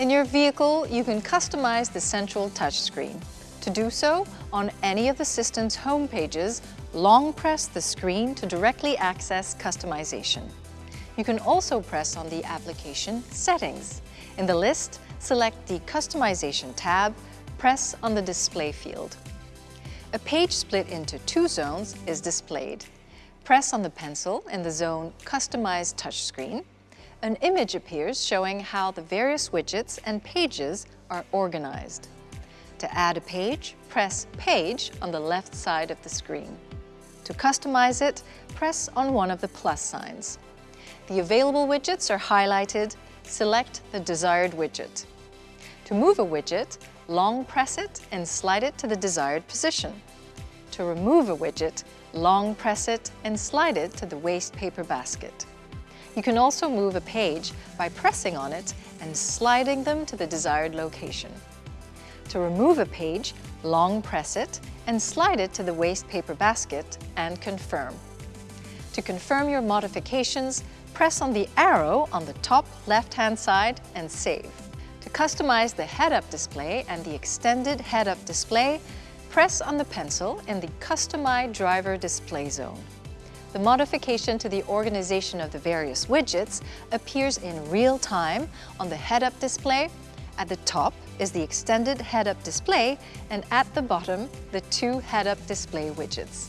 In your vehicle, you can customize the central touchscreen. To do so, on any of the system's home pages, long press the screen to directly access customization. You can also press on the application Settings. In the list, select the Customization tab, press on the Display field. A page split into two zones is displayed. Press on the pencil in the zone Customize Touchscreen. An image appears showing how the various widgets and pages are organized. To add a page, press Page on the left side of the screen. To customize it, press on one of the plus signs. The available widgets are highlighted. Select the desired widget. To move a widget, long press it and slide it to the desired position. To remove a widget, long press it and slide it to the waste paper basket. You can also move a page by pressing on it and sliding them to the desired location. To remove a page, long press it and slide it to the waste paper basket and confirm. To confirm your modifications, press on the arrow on the top left-hand side and save. To customize the head-up display and the extended head-up display, press on the pencil in the Customize Driver Display zone. The modification to the organization of the various widgets appears in real time on the head-up display at the top is the extended head-up display and at the bottom, the two head-up display widgets.